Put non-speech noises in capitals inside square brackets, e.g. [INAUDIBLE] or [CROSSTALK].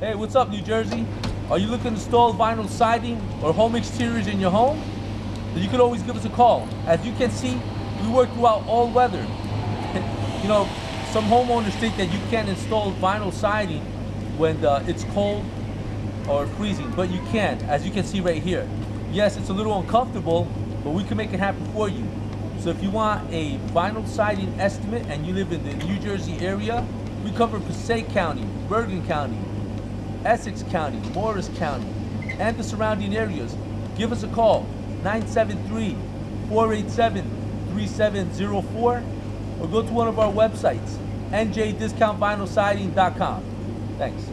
Hey, what's up, New Jersey? Are you looking to install vinyl siding or home exteriors in your home? Then you can always give us a call. As you can see, we work throughout all weather. [LAUGHS] you know, some homeowners think that you can't install vinyl siding when uh, it's cold or freezing, but you can, as you can see right here. Yes, it's a little uncomfortable, but we can make it happen for you. So if you want a vinyl siding estimate and you live in the New Jersey area, we cover Passaic County, Bergen County, Essex County, Morris County, and the surrounding areas. Give us a call, 973-487-3704, or go to one of our websites, njdiscountvinylsiding.com. Thanks.